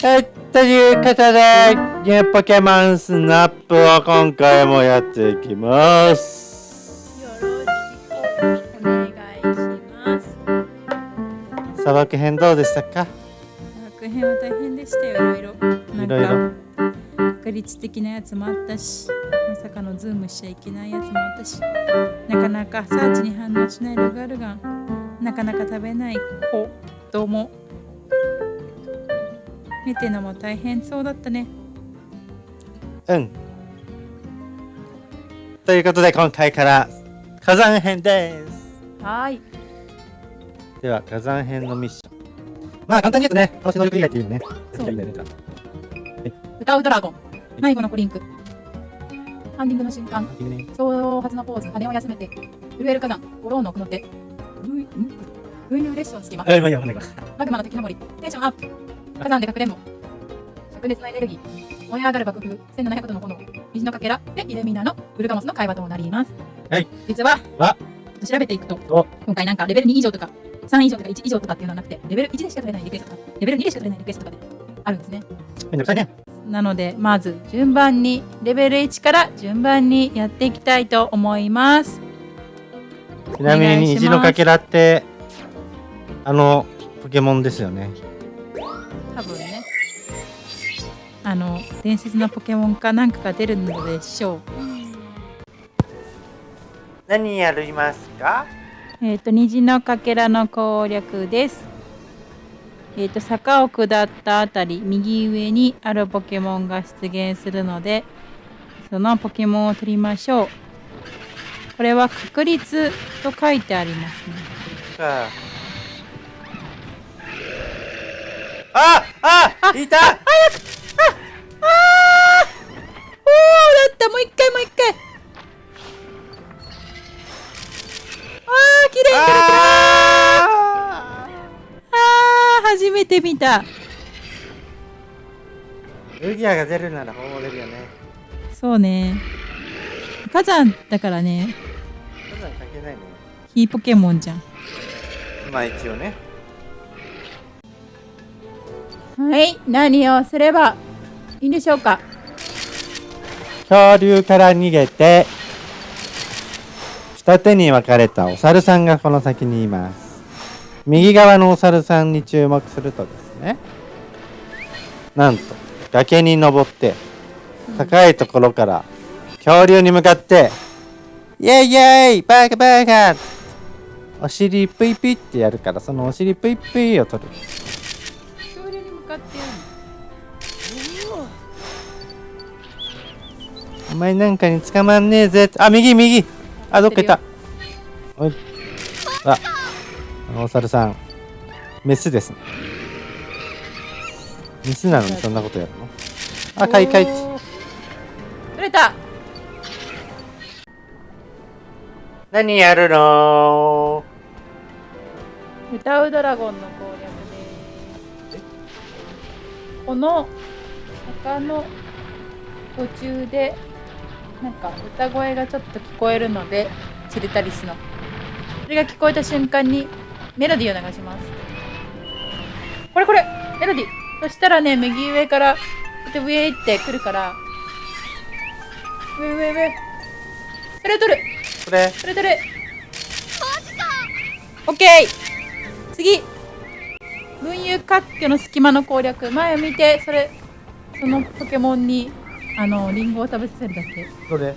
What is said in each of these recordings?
はい、ということで、ニューポケモンスナップを今回もやっていきます。よろしくお願いします。砂漠編どうでしたか？砂漠編は大変でしたよ、いろいろ。ないんろいろ。か、確率的なやつもあったし、まさかのズームしちゃいけないやつもあったし、なかなかサーチに反応しないルガルガン、なかなか食べない子供。見てのも大変そうだったね。うん。ということで、今回から火山編です。はーい。では、火山編のミッション。まあ、簡単に言うとね、倒し能力以外っていうのね。そういいんだよねじゃ歌うドラゴン。迷子のコリンク。ハンディングの瞬間。挑発のポーズ、羽を休めて、震える火山、ゴローの奥の手、ぐい、ん？群雄列車の隙間、え、まあいいや、わかんないかマグマの敵登り、テンションアップ、火山で隠れんぼ、灼熱のエネルギー、燃え上がる爆風、1700度の炎、虹のかけらでイルミナのウルガモスの会話となります。はい。実は、わ調べていくとお、今回なんかレベル2以上とか、3以上とか1以上とかっていうのはなくて、レベル1でしか取れないリクエストとか、レベル2でしか取れないリクエストとかであるんですね。めんどくさいね。なのでまず順番にレベル1から順番にやっていきたいと思いますちなみに虹のかけらって、あの、ポケモンですよね。あの伝説のポケモンかなんかが出るのでしょう。何やりますか？えっ、と虹のかけらの攻略です。えっ、と坂を下ったあたり右上にあるポケモンが出現するのでそのポケモンを取りましょう。これは確率と書いてありますね。か。ああいたー綺麗に取れたああー初めて見たールギアが出るなら本れるよね。そうね火山だからねそんなん関係ないね。ヒーポケモンじゃんまあ一応ね。はい何をすればいいんでしょうか？恐竜から逃げて、二手に分かれたお猿さんがこの先にいます。右側のお猿さんに注目するとですね、なんと崖に登って、高いところから恐竜に向かって、イェイイェイバーガーバーガーお尻プイプイってやるから、そのお尻プイプイを取る。恐竜に向かってやるお前なんかに捕まんねえぜ。あ、右右あ、どっかいた。おい。あ、お猿さん。メスですね。メスなのにそんなことやるの？あ、かいかい。おー取れた何やるの？歌うドラゴンの攻略ですこの坂の途中でなんか歌声がちょっと聞こえるのでチルタリスの。それが聞こえた瞬間にメロディーを流します。これこれメロディー。そしたらね右上からこうやって上ってくるから上上上それを取る。これ。それ取る。オッケー。次。群雄割拠の隙間の攻略。前を見てそれそのポケモンにあのリンゴを食べさせるだけ。どれ？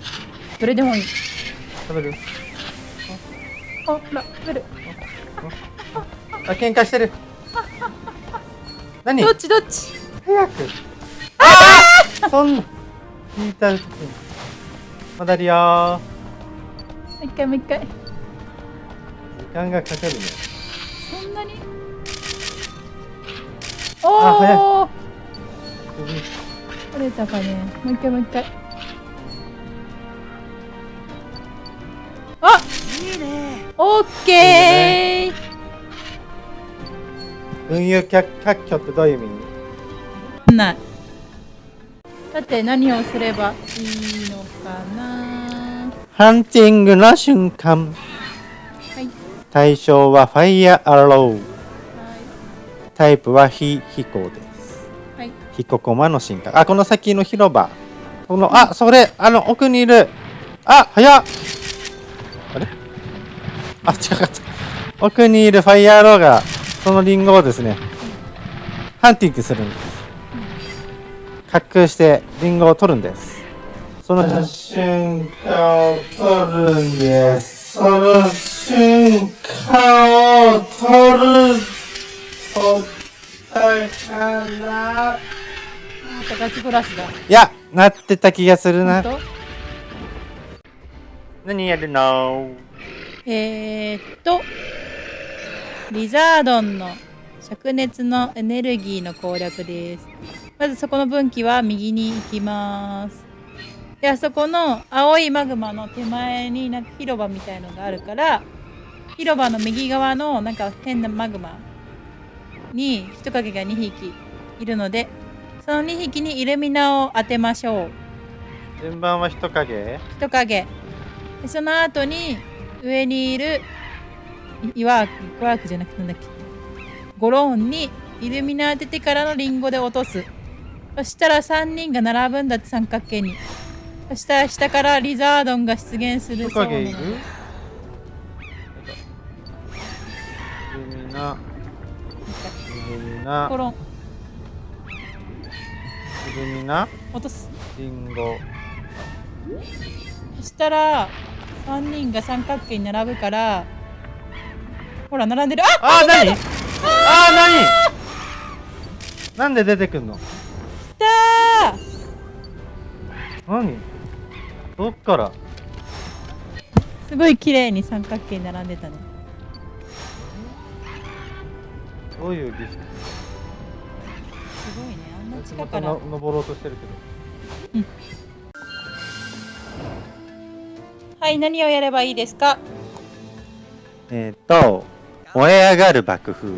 どれでもいい。食べる？あほら食べる。あ、喧嘩してる。何？どっちどっち？早く。ああそんな。聞いた時に。戻るよ。ー。もう一回もう一回。時間がかかるね。そんなに？あ早い。おお首取れたかね。もう一回もう一回。あいいねオッケー！群雄割拠ってどういう意味？ない。さて何をすればいいのかな。ハンティングの瞬間。はい。対象はファイヤーアロー。はタイプは非飛行で。ヒノヤコマの進化あこの先の広場。このあそれあの奥にいる。あ早っ。あれ？あ近かった。奥にいるファイヤーアローがそのリンゴをですねハンティングするんです。滑空してリンゴを取るんです。その瞬間を取るんです。その瞬間を取る。取ったからまたガチブラシだ。いやなってた気がするな。何やるの？えー、っとリザードンの灼熱のエネルギーの攻略です。まずそこの分岐は右に行きます。であそこの青いマグマの手前になんか広場みたいのがあるから広場の右側のなんか変なマグマに人影が2匹いるのでその2匹にイルミナを当てましょう。順番は人影。人影。でその後に上にいるいいわイワークじゃなくてなんだっけ。ゴローンにイルミナ当ててからのリンゴで落とす。そしたら3人が並ぶんだって三角形に。そしたら下からリザードンが出現する。そうなのイルミナイルミナゴロンイルミナ落とす。リンゴ。そしたら3人が三角形に並ぶからほら並んでる。ああー何？あー。何？なんで出てくんの？来たー。何？どっから？すごい綺麗に三角形に並んでたね。どういう儀式？すごいねあんな僕近から。登ろうとしてるけど。はい何をやればいいですか？えっ、と燃え上がる爆風。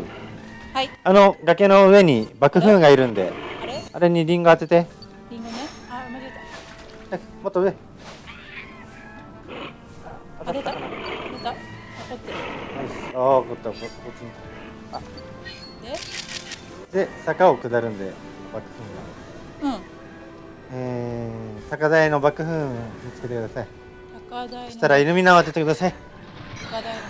はい。あの崖の上に爆風がいるんで。あれ？あれにリンゴ当てて。リンゴね？あ間違ええもっと上。た当てた？当てた？当ってる。ああこったここっちに。あ。で？で坂を下るんで爆風がうん。えー、高台の爆風見つけてください。高台のそしたらイルミナを当ててください。高台の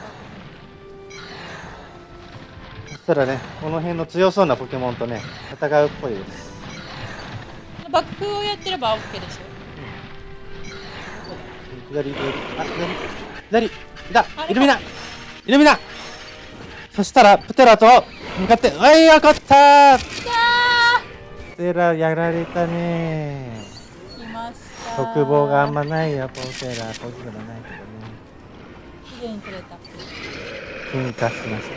そしたらねこの辺の強そうなポケモンとね戦うっぽいです。爆風をやってれば OK でしょ。左左あ左左いたあれかイルミナイルミナそしたらプテラと向かっておいよかったテラやられたね。来ました。特防があんまないよポテラ。ポジがないけどね。綺麗に取れたこ進化しました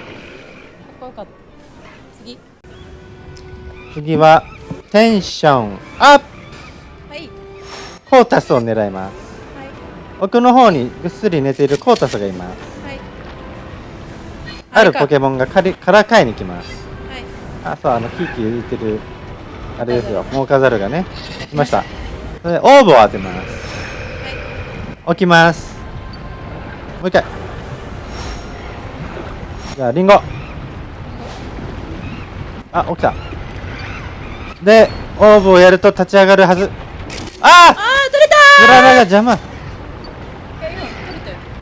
こよかった。次次はテンションアップ。はい。コータスを狙います。はい。奥の方にぐっすり寝ているコータスがいます。はい。あるポケモンがかりからかいに来ます。はい。あそうあのキーキー浮いてるあれですよ。モーカザルがね。来ました。それでオーブを当てます。起きます。もう一回。じゃあリンゴ。あ起きた。でオーブをやると立ち上がるはず。ああー取れたあグララが邪魔。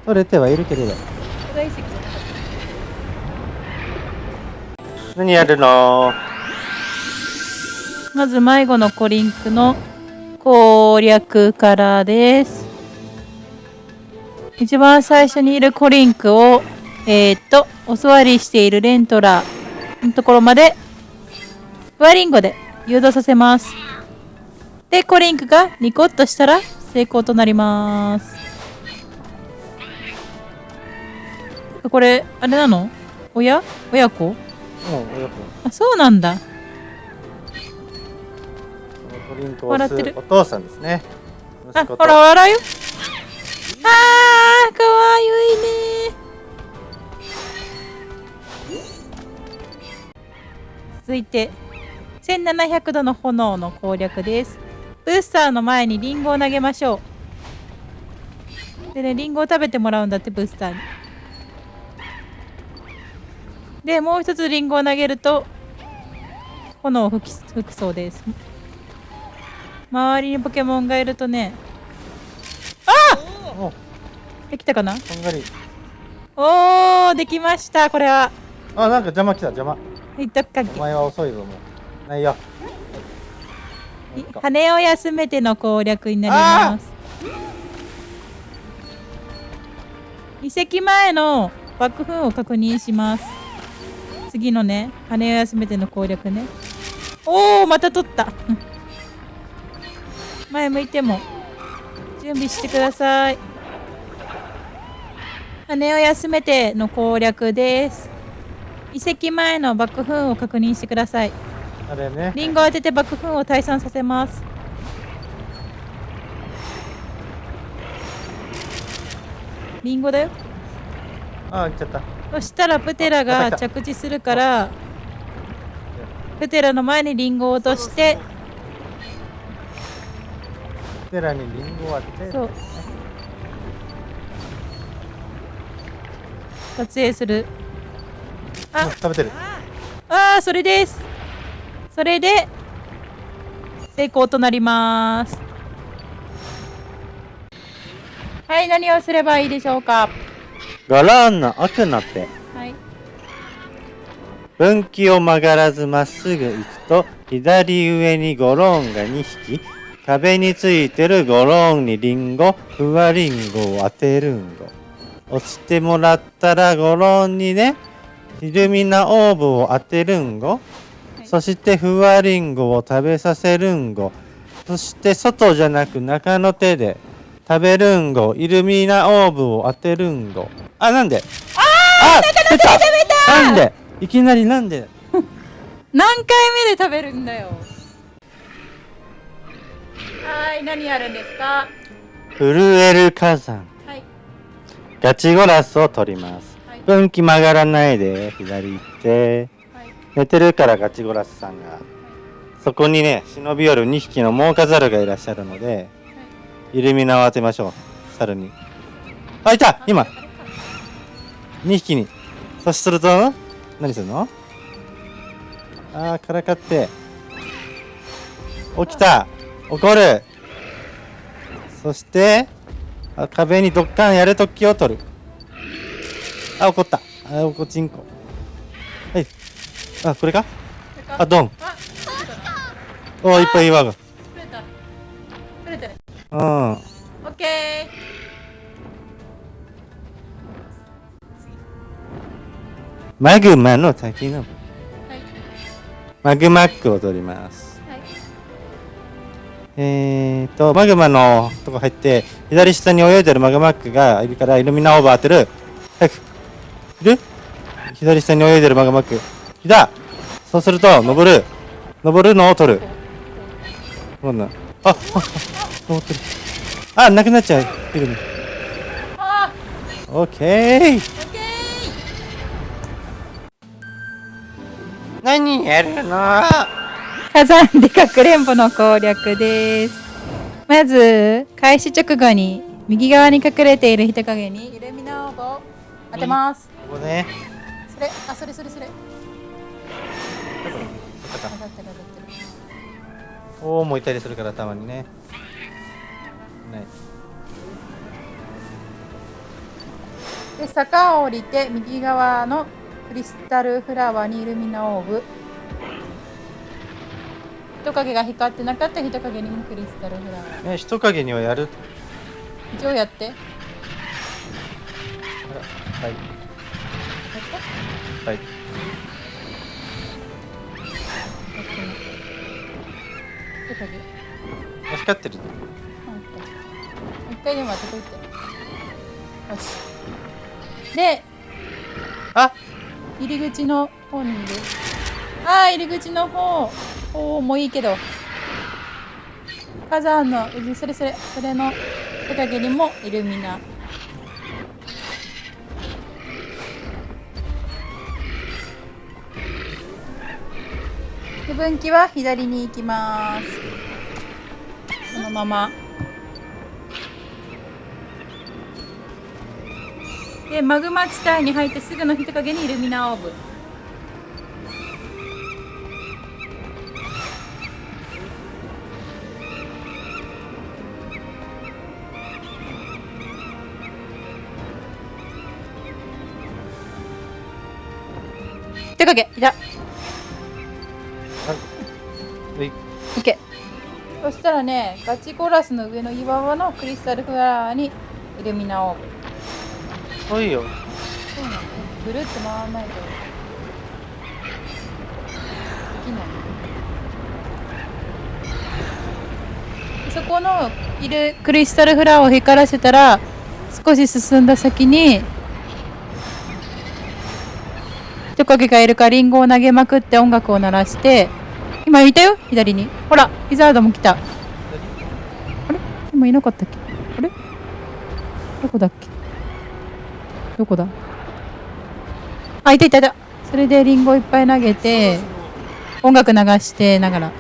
取れてはいるけれど。何やるのたまず迷子のコリンクの攻略からです。一番最初にいるコリンクをえー、っとお座りしているレントラのところまでフワリンゴで誘導させます。でコリンクがニコッとしたら成功となります。これあれなの？親？親子？親子。あそうなんだこのトリンクを笑ってる。お父さんですね。あほら笑う。よあーかわいいね。続いて1700度の炎の攻略です。ブースターの前にリンゴを投げましょう。でねリンゴを食べてもらうんだってブースターに。でもう一つリンゴを投げると炎を吹き吹くそうです周りにポケモンがいるとね。お！できたかな？こんがり。おーできましたこれは。あなんか邪魔来た邪魔。いっとくかけ。お前は遅いぞもう。ないよ。い羽を休めての攻略になります。遺跡前の爆風を確認します。次のね羽を休めての攻略ね。おおまた取った前向いても準備してください。羽を休めての攻略です。遺跡前の爆風を確認してください。あれね。リンゴを当てて爆風を退散させます。リンゴだよ。あ行っちゃった。そしたらプテラが着地するからプテラの前にリンゴを落としてテラにリンゴを当ててそう撮影するうんあ食べてるあーそれですそれで成功となりますはい何をすればいいでしょうかゴロンの奥の手はい分岐を曲がらずまっすぐ行くと左上にゴロンが2匹壁についてるゴロンにリンゴふわリンゴを当てるんご。落ちてもらったらゴロンにねイルミナオーブを当てるんご、はい。そしてふわリンゴを食べさせるんご。そして外じゃなく中の手で食べるんごイルミナオーブを当てるんご。あなんで？あ出た。なんで？いきなりなんで？何回目で食べるんだよはい何やるんですか？震える火山。はい。ガチゴラスを取ります。はい。分岐曲がらないで左行って。はい。寝てるからガチゴラスさんがそこにね忍び寄る2匹のモーカザルがいらっしゃるのでイルミナを当てましょう。猿に。あいた！今。あれか。2匹に。そすると何するの？あーからかって。起きた怒る。そしてあ壁にドッカンやるときを取る。あ怒った。あおこちんこ。はい。あこれか？これか？あドン。あおーいっぱい岩がうん。オッケマグマの先の。ーはい。マグマックを取ります。はいえーと、マグマのとこ入って、左下に泳いでるマグマックがいるから、イルミナオーバー当てる。早く。いる？左下に泳いでるマグマック。いたそうすると、登る。登るのを取る。こんな。あ、あ、あ登ってる。あ、なくなっちゃう。イルミ。オッケー何やるの？火山でかくれんぼの攻略ですまず開始直後に右側に隠れている人影にイルミナオーブを当てますここね。それあそれそれそれおーもういたりするからたまにね。ない。で坂を降りて右側のクリスタルフラワーにイルミナオーブ人影が光ってなかった人影にもクリスタルフラワー。ね、人影にはやる。一応やって。はい。はい。っ人影光ってる。あ一回でも当てといて。よし。であ！入り口の方にいる。ああ入り口の方おおもういいけど。火山のそれそれそれの手影にもイルミナ。で分岐は左に行きます。そのまま。でマグマ地帯に入ってすぐの人影にイルミナオーブ手影いた。はい。オッケーそしたらねガチコラスの上の岩場のクリスタルフラワーにイルミナを。そういいよ。そうなのぐるっと回らないとできない。でそこのいるクリスタルフラワーを光らせたら少し進んだ先にトカゲがいるかリンゴを投げまくって音楽を鳴らして今いたよ左にほらリザードも来たあれ今いなかったっけあれどこだっけどこだあいたいたいたそれでリンゴいっぱい投げて音楽流してながら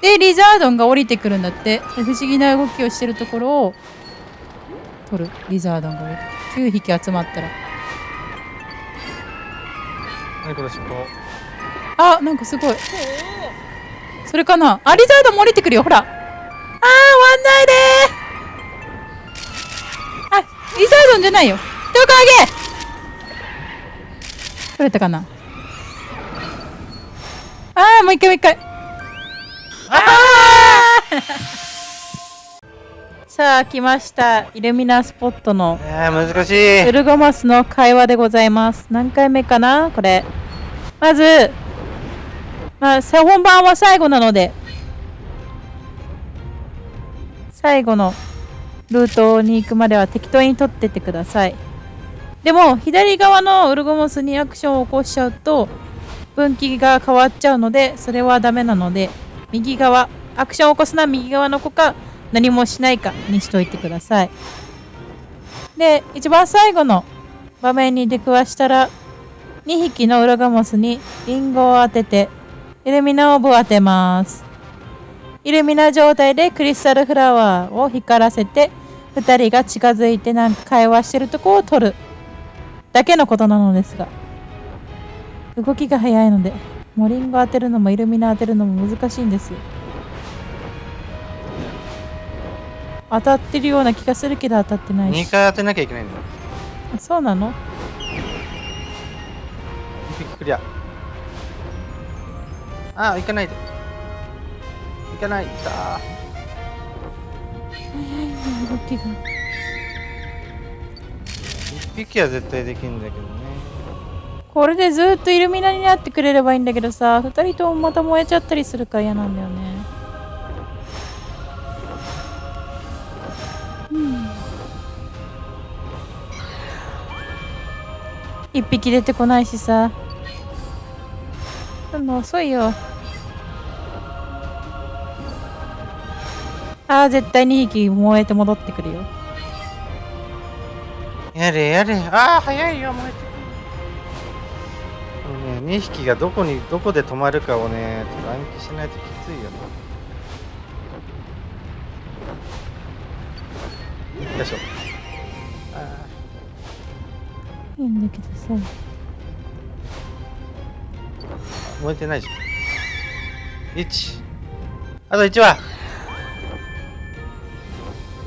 でリザードンが降りてくるんだって不思議な動きをしてるところを取るリザードンが降りてくる9匹集まったら。何この尻尾？あなんかすごい。それかな？あリザードンも降りてくるよ。ほら。あー終わんないでー。あリザードンじゃないよ。人影取れたかな？あーもう一回もう一回。あーさあ来ましたイルミナスポットのえー、難しウいルゴマスの会話でございます。何回目かなこれ。まず、まあ、さ本番は最後なので、最後のルートに行くまでは適当に取ってってください。でも、左側のウルゴモスにアクションを起こしちゃうと、分岐が変わっちゃうので、それはダメなので、右側、アクションを起こすのは右側の子か、何もしないかにしといてください。で一番最後の場面に出くわしたら2匹のウラガモスにリンゴを当ててイルミナオブを当てます。イルミナ状態でクリスタルフラワーを光らせて2人が近づいてなんか会話してるとこを撮る。だけのことなのですが動きが速いのでもうリンゴ当てるのもイルミナ当てるのも難しいんですよ。当たってるような気がするけど当たってないし。2回当てなきゃいけないんだよ。あそうなの？1匹クリアあ行かないで。行かない来た早いね動きが。1匹は絶対できるんだけどね。これでずっとイルミナになってくれればいいんだけどさ2人ともまた燃えちゃったりするから嫌なんだよねうん。1匹出てこないしさ。でも遅いよ。あー絶対2匹燃えて戻ってくるよ。やれやれ。ああ早いよ燃えてくる。ね2匹がどこにどこで止まるかをねちょっと暗記しないときついよね。よいしょ。あいいんだけどさ。ー燃えてないじゃん。1あと1は。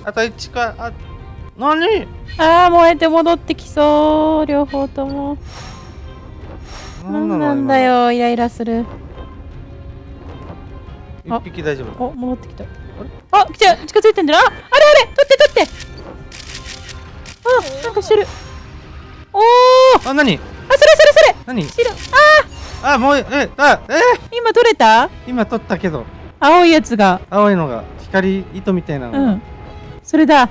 あと1か。あ何？ああ燃えて戻ってきそう。両方とも。なんのなんだよイライラする。一匹大丈夫お戻ってきた。ああ来た。近づいてんだな。ああれあれ取って取ってあなんかしてる。おおああ何それそれそれ。何？白ああもうえあえ？ー今取れた？今撮ったけど。青いやつが。青いのが光糸みたいなのが、うん。それだ。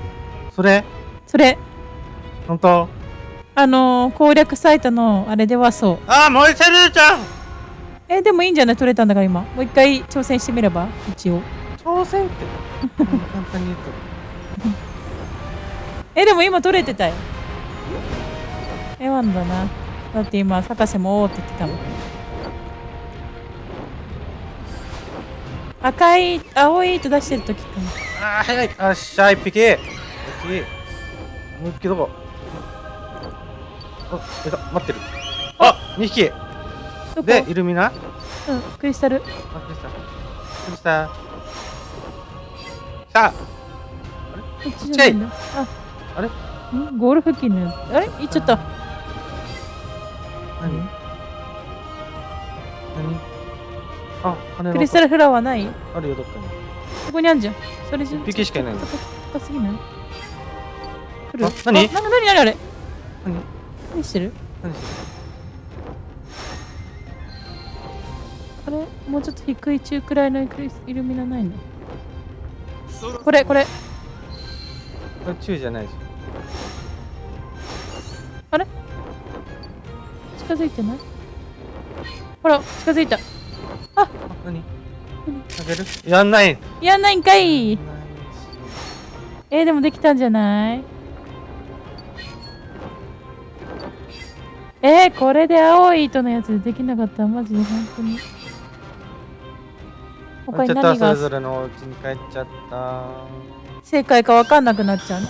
それ？それ。本当？あのー攻略サイトのあれではそう。あ燃えてるじゃん！えでもいいんじゃない？取れたんだから今。もう一回挑戦してみれば一応。挑戦って？簡単に言うとえでも今取れてたよ。えワンだな。だって今博士もおーって言ってたもん。赤い青い糸出してる時かなあー早い。あっしゃ一匹一匹もう一匹どこ。あいた。待ってる。あ二匹どこ。でイルミナ？あうんクリスタル。クリスタクリスタさあ。こっちじゃないんだ。ああれ？ゴール付近の。あれ？行っちゃった。何？何？あ羽クリスタルフラワーない？あるよどっかに。ここにあんじゃん。それじゃ1匹しかいないの。高すぎない？来る？あ何？あなんか何？あれあれ。何？何してる？何してる？あれ？もうちょっと低い中くらいのイルミナないの？これこれ。これ中じゃないでし。ょ近づいてない？ほら近づいた。あ何？あげる？やんない。やんないんかい。えー、でもできたんじゃない？えー、これで青い糸のやつでできなかった？らマジで本当に。他に何が？それぞれのお家に帰っちゃった。正解か分かんなくなっちゃうね